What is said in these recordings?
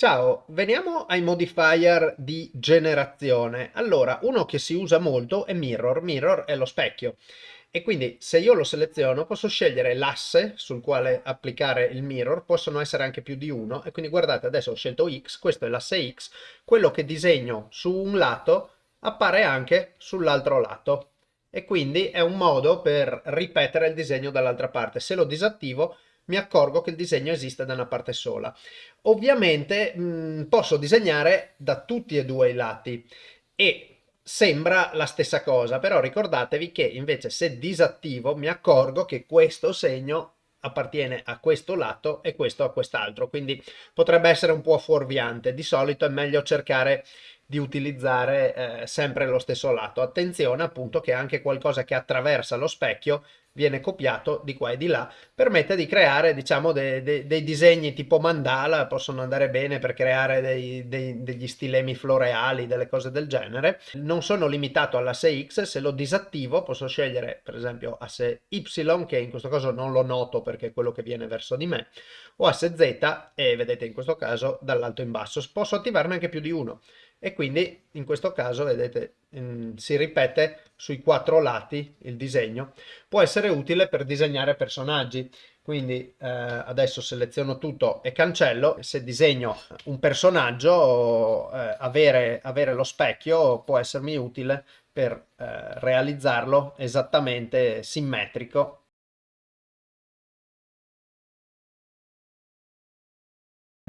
Ciao, veniamo ai modifier di generazione. Allora, uno che si usa molto è Mirror. Mirror è lo specchio. E quindi se io lo seleziono posso scegliere l'asse sul quale applicare il mirror, possono essere anche più di uno. E quindi guardate, adesso ho scelto X, questo è l'asse X, quello che disegno su un lato appare anche sull'altro lato. E quindi è un modo per ripetere il disegno dall'altra parte. Se lo disattivo mi accorgo che il disegno esiste da una parte sola. Ovviamente mh, posso disegnare da tutti e due i lati e sembra la stessa cosa, però ricordatevi che invece se disattivo mi accorgo che questo segno appartiene a questo lato e questo a quest'altro, quindi potrebbe essere un po' fuorviante. Di solito è meglio cercare di utilizzare eh, sempre lo stesso lato. Attenzione appunto che anche qualcosa che attraversa lo specchio viene copiato di qua e di là, permette di creare diciamo de, de, dei disegni tipo mandala, possono andare bene per creare dei, dei, degli stilemi floreali, delle cose del genere. Non sono limitato all'asse X, se lo disattivo posso scegliere per esempio asse Y, che in questo caso non lo noto perché è quello che viene verso di me, o asse Z e vedete in questo caso dall'alto in basso. Posso attivarne anche più di uno e quindi in questo caso vedete in, si ripete sui quattro lati il disegno può essere utile per disegnare personaggi. Quindi eh, adesso seleziono tutto e cancello. Se disegno un personaggio eh, avere, avere lo specchio può essermi utile per eh, realizzarlo esattamente simmetrico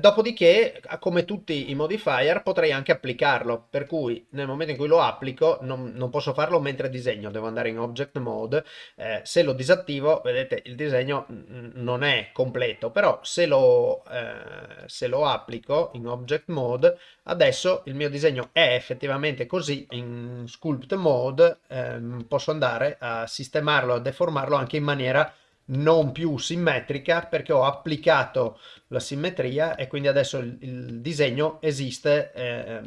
Dopodiché, come tutti i modifier, potrei anche applicarlo, per cui nel momento in cui lo applico non, non posso farlo mentre disegno, devo andare in Object Mode, eh, se lo disattivo, vedete, il disegno non è completo, però se lo, eh, se lo applico in Object Mode, adesso il mio disegno è effettivamente così, in Sculpt Mode ehm, posso andare a sistemarlo, a deformarlo anche in maniera non più simmetrica perché ho applicato la simmetria e quindi adesso il, il disegno esiste eh,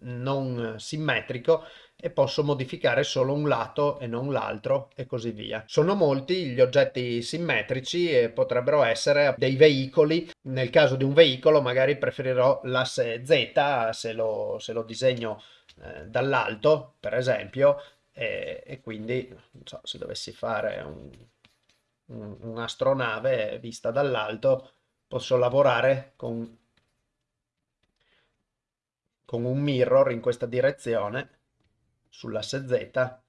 non simmetrico e posso modificare solo un lato e non l'altro e così via. Sono molti gli oggetti simmetrici e potrebbero essere dei veicoli. Nel caso di un veicolo magari preferirò l'asse Z se lo, se lo disegno eh, dall'alto per esempio e, e quindi so, se dovessi fare un un'astronave vista dall'alto, posso lavorare con, con un mirror in questa direzione sull'asse Z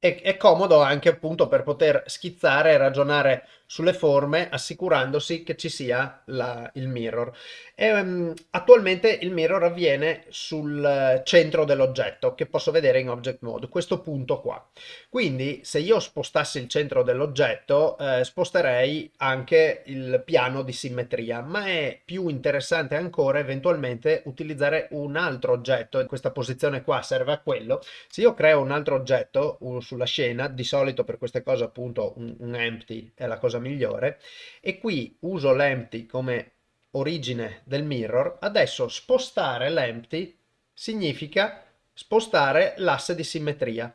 è, è, comodo anche appunto per poter schizzare e ragionare sulle forme assicurandosi che ci sia la, il mirror. E, um, attualmente il mirror avviene sul centro dell'oggetto che posso vedere in Object Mode, questo punto qua. Quindi se io spostassi il centro dell'oggetto eh, sposterei anche il piano di simmetria, ma è più interessante ancora eventualmente utilizzare un altro oggetto, questa posizione qua serve a quello. Se io creo un altro oggetto, sulla scena, di solito per queste cose appunto un, un empty è la cosa migliore, e qui uso l'empty come origine del mirror, adesso spostare l'empty significa spostare l'asse di simmetria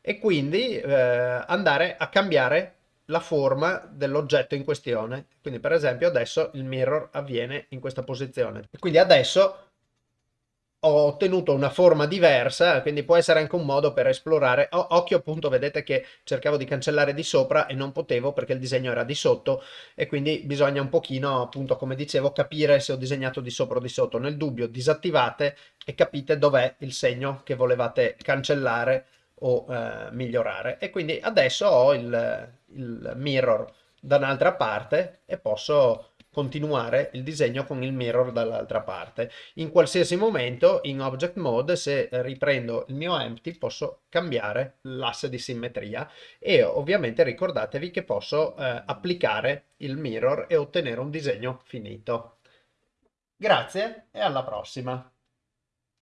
e quindi eh, andare a cambiare la forma dell'oggetto in questione. Quindi per esempio adesso il mirror avviene in questa posizione. Quindi adesso ho ottenuto una forma diversa, quindi può essere anche un modo per esplorare. O, occhio appunto, vedete che cercavo di cancellare di sopra e non potevo perché il disegno era di sotto e quindi bisogna un pochino, appunto, come dicevo, capire se ho disegnato di sopra o di sotto. Nel dubbio disattivate e capite dov'è il segno che volevate cancellare o eh, migliorare. E quindi adesso ho il, il mirror da un'altra parte e posso continuare il disegno con il mirror dall'altra parte. In qualsiasi momento in Object Mode se riprendo il mio empty posso cambiare l'asse di simmetria e ovviamente ricordatevi che posso eh, applicare il mirror e ottenere un disegno finito. Grazie e alla prossima!